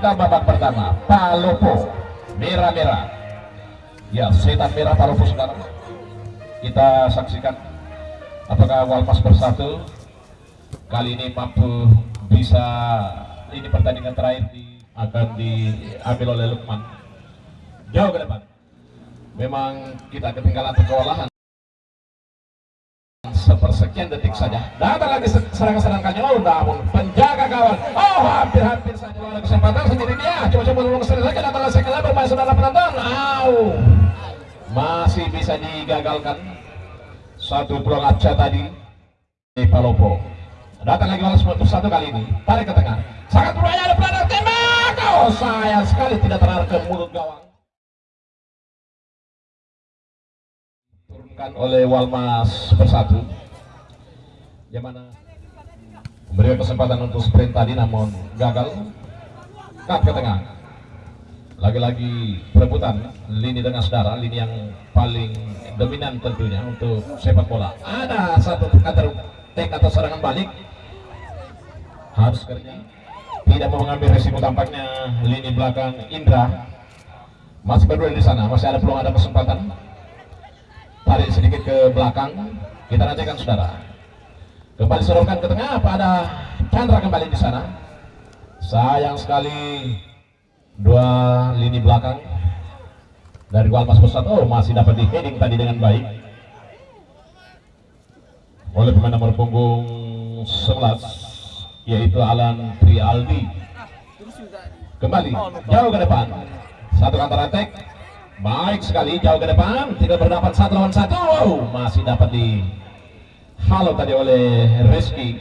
kita babak pertama Palopo. Merah-merah. Ya setan merah Palopo sekarang. Kita saksikan apakah Walmas bersatu. Kali ini mampu bisa ini pertandingan terakhir di, akan diambil oleh Lukman. Jauh ke depan. Memang kita ketinggalan kewalahan sepersekian detik saja. Datang lagi serangan-serangan kanyol namun penjaga gawang oh hampir-hampir saja ada kesempatan sendiri dia coba-coba menolong sendiri saja datang lagi sekali bermain saudara penonton. Au. Masih bisa digagalkan. Satu peluang Aceh tadi. Di Palopo. Datang lagi walau satu kali ini. Tarik ke tengah. Sangat berbahaya ada pelanggar tembak. Oh sayang sekali tidak terarah ke mulut gawang. Oleh Walmas bersatu yang mana? Memberikan kesempatan untuk sprint tadi namun gagal. Cut ke tengah. Lagi-lagi perebutan lini tengah saudara lini yang paling dominan tentunya untuk sepak bola. Ada satu kantor tek atau serangan balik. Harus kerja. Tidak mau mengambil resiko tampaknya lini belakang Indra. Masih berdua di sana masih ada peluang ada kesempatan. Tarik sedikit ke belakang. Kita nantikan saudara kembali serahkan ke tengah pada Chandra kembali di sana? Sayang sekali dua lini belakang dari Walmas Pusat oh masih dapat di heading tadi dengan baik. Oleh pemain nomor punggung 11 yaitu Alan Trialdi. Kembali jauh ke depan. Satu counter attack. Baik sekali jauh ke depan, tidak berdapat satu lawan satu. Wow, masih dapat di halo tadi oleh Reski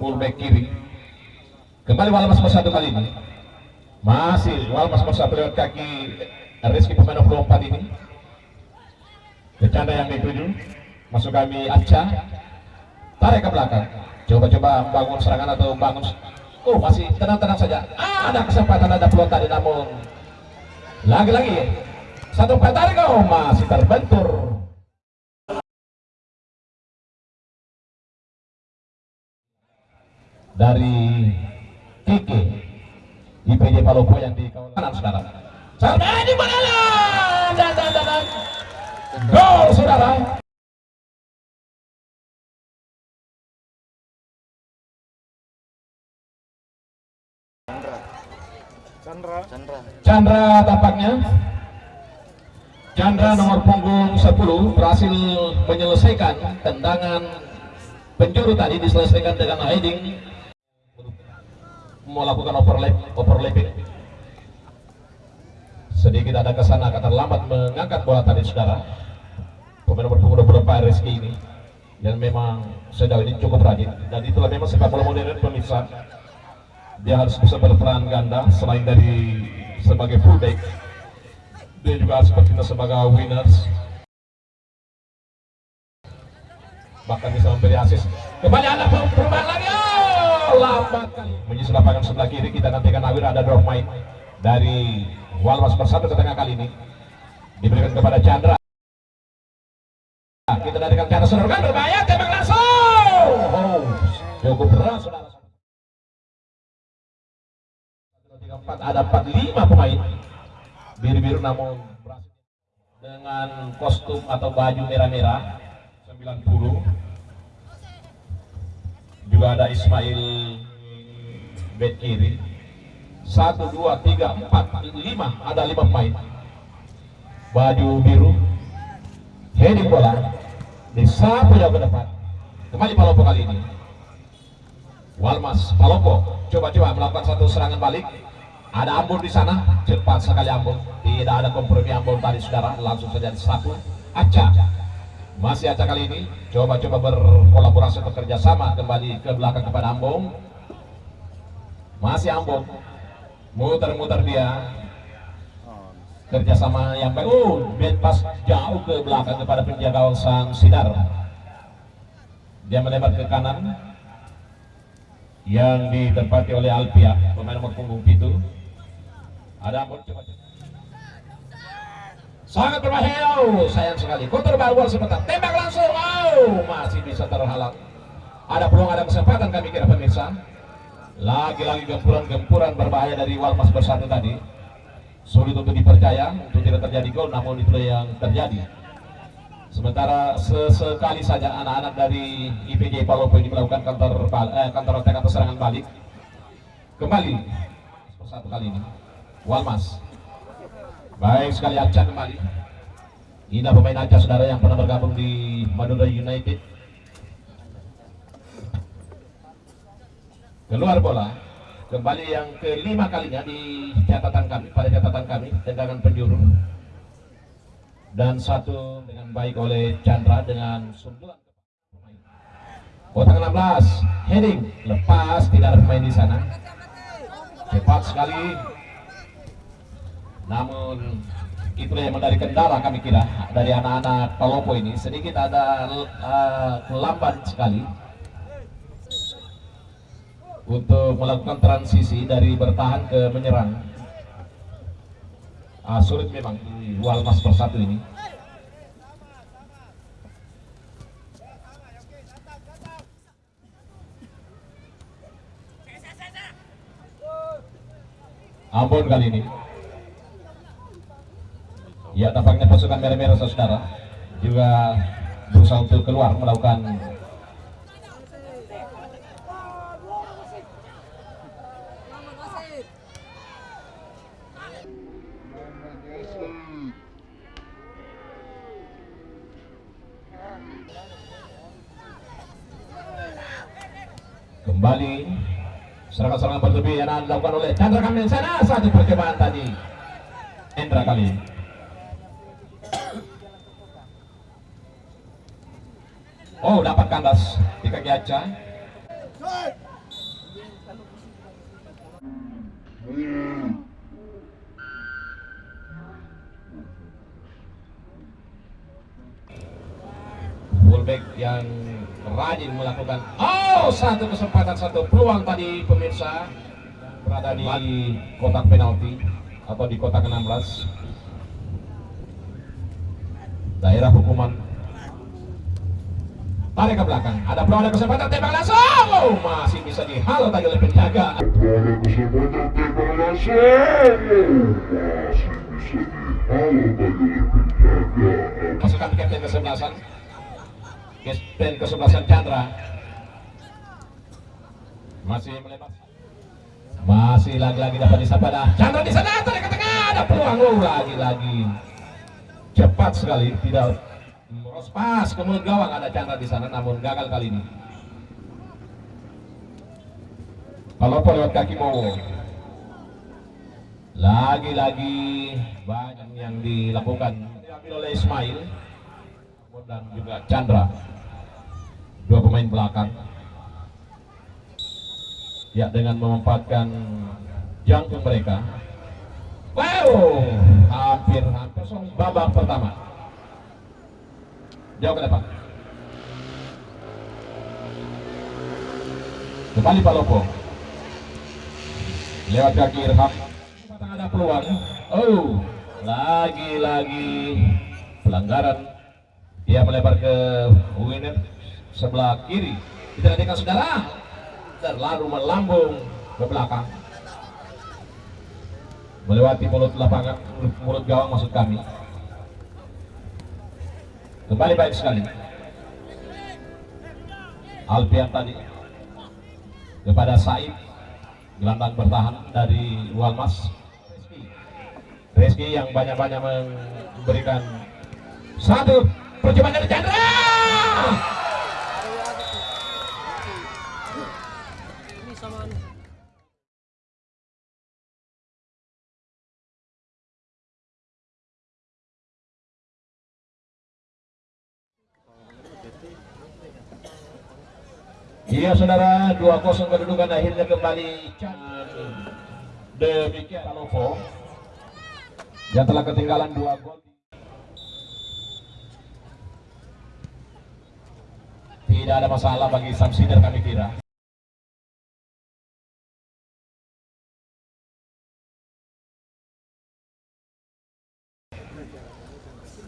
fullback kiri. Kembali Walmas satu kali ini. Masih Walmas satu lewat kaki Reski pemain 24 ini. Kecanda yang dituju. Masuk kami Aca. Tarik ke belakang. Coba-coba bangun serangan atau bangun Oh masih tenang-tenang saja. Ada kesempatan ada peluang tadi namun lagi-lagi satu tarik oh masih terbentur dari Kiki IPJ Palopo yang di kawasan sekarang. Sampai di mana dan dan dan gol saudara. Chandra. Chandra. Chandra tampaknya. Chandra nomor punggung 10 berhasil menyelesaikan tendangan penjuru tadi diselesaikan dengan heading melakukan overlap overlapping. Sedikit ada ke sana kata terlambat mengangkat bola tadi saudara. Pemain nomor 24 Rizky ini. Yang memang sejauh ini cukup rajin. Dan itulah memang sepak bola modern pemirsa. Dia harus bisa berperan ganda selain dari sebagai fullback. Dia juga sepertinya sebagai winners. Bahkan bisa memberi asis kembali ada perubahan lagi kali menyusul lapangan sebelah kiri. Kita nantikan Awir ada drop main dari Walmas bersatu ke tengah kali ini. Diberikan kepada Chandra. Kita nantikan Chandra serangan berbahaya tembak langsung. Oh cukup saudara. Ada 45 pemain. Biru-biru namun dengan kostum atau baju merah-merah 90 juga ada Ismail bed kiri. 1, 2, 3, 4, 5 ada 5 pemain. Baju biru. Heading bola. Disapu jauh ke depan. Kembali Palopo kali ini. Walmas Palopo coba-coba melakukan satu serangan balik. Ada Ambon di sana. Cepat sekali Ambon. Tidak ada kompromi Ambon tadi saudara. Langsung saja disapu Aca masih Aca kali ini coba-coba berkolaborasi bekerja sama kembali ke belakang kepada Ambon masih Ambon muter-muter dia. Kerjasama yang baik oh pas jauh ke belakang kepada penjaga sang Sidar. Dia melebar ke kanan yang ditempati oleh Alpia pemain nomor punggung itu ada ampun coba sangat berbahaya oh, sayang sekali counter baru sebentar tembak langsung oh masih bisa terhalang ada peluang ada kesempatan kami kira pemirsa Lagi-lagi gempuran-gempuran berbahaya dari Walmas bersatu tadi. Sulit untuk dipercaya untuk tidak terjadi gol, namun itu yang terjadi. Sementara sesekali saja anak-anak dari IPJ Palopo ini melakukan counter eh, counter attack atau serangan balik. Kembali satu kali ini. Walmas. Baik sekali Aceh kembali. Ini pemain Aceh saudara yang pernah bergabung di Madura United. Keluar bola. Kembali yang kelima kalinya di catatan kami, pada catatan kami, tendangan penjuru dan satu dengan baik oleh Chandra dengan sundulan kotak 16 heading lepas tidak ada pemain di sana cepat sekali namun itu yang dari kendala kami kira. Dari anak-anak Palopo ini sedikit ada uh, lambat sekali. Untuk melakukan transisi dari bertahan ke menyerang. Uh, sulit memang di Walmas persatu ini. Ambon kali ini ya tampaknya pasukan merah-merah saudara juga berusaha untuk keluar melakukan kembali serangan-serangan berlebih yang dilakukan oleh Chandra Kamil. Sana satu percobaan tadi. Endra kali Oh dapat kandas di kaki Aca. Fullback yang rajin melakukan oh satu kesempatan satu peluang tadi pemirsa. Berada di kotak penalti atau di kotak 16 daerah hukuman tarik ke belakang. Ada peluang ada kesempatan tembak langsung. Oh, masih bisa dihalau tadi oleh penjaga Ada kesempatan tembak langsung. Masih bisa dihalau tadi oleh penjaga pasukan kapten kesebelasan kapten kesebelasan Chandra. Masih melepas. Masih lagi-lagi dapat disapa dah Chandra di sana tarik ke tengah. Ada peluang. Oh lagi-lagi. Cepat sekali tidak meros pas ke mulut gawang ada Chandra di sana namun gagal kali ini. Kalau lewat kaki Bowo lagi-lagi banyak yang dilakukan. Diambil oleh Ismail dan juga Chandra. Dua pemain belakang. Ya dengan memanfaatkan jangkung mereka. Wow! Hampir hampir song babak pertama jauh ke depan. Kembali Palopo. Lewat kaki Irham. Ada peluang. Oh lagi-lagi pelanggaran. Dia melebar ke winner sebelah kiri. Diperhatikan saudara. Terlalu melambung ke belakang. Melewati mulut lapangan mulut gawang maksud kami kembali baik sekali. Alfian tadi kepada Said gelandang bertahan dari Walmas. Reski yang banyak-banyak memberikan satu percobaan dari Chandra Iya saudara 2-0 kedudukan akhirnya kembali. Demikian Palopo yang telah ketinggalan dua gol. Tidak ada masalah bagi Samsider kami kira.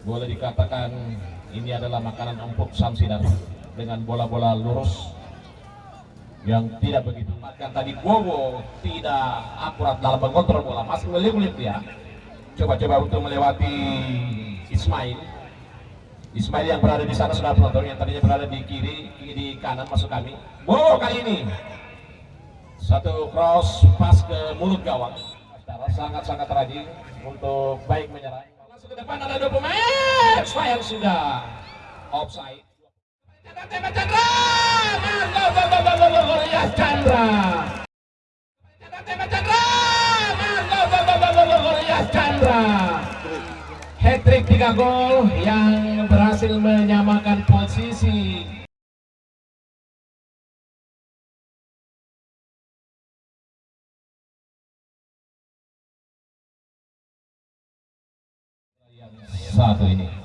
Boleh dikatakan ini adalah makanan empuk Samsider dengan bola-bola lurus yang tidak begitu bahkan tadi Bowo tidak akurat dalam mengontrol bola. Masih meliuk-liuk dia. Coba-coba untuk melewati Ismail. Ismail yang berada di sana sudah penonton yang tadinya berada di kiri di kanan masuk kami. Bowo kali ini. Satu cross pas ke mulut gawang. Sangat-sangat rajin untuk baik menyerang. Langsung ke depan ada dua pemain. Sayang sudah offside. Chandra Chandra Ya Chandra Chandra hat-trick 3 gol yang berhasil menyamakan posisi. Satu ini